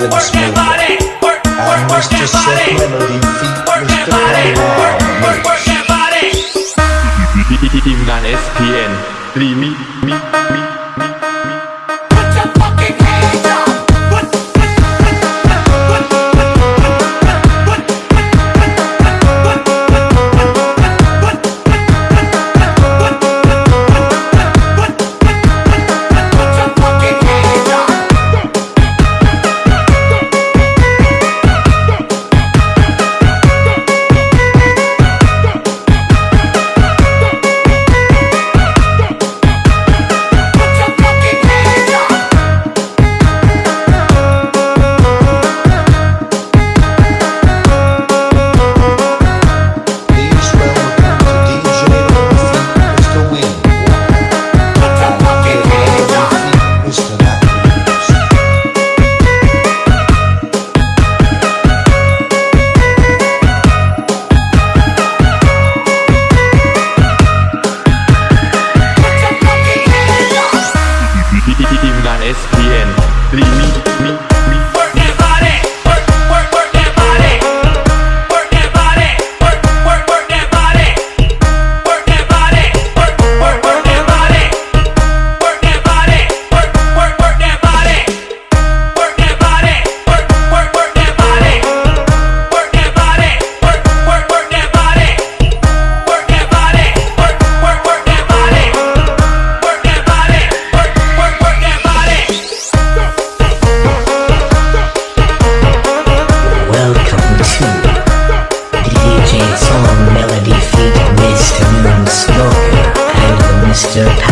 with work me. Body, work, work, work Mr. Seth Melody, feet Mr. Body, work, work, work that body. work, งาน SPN work song melody feet wisdom and smoke and Mr.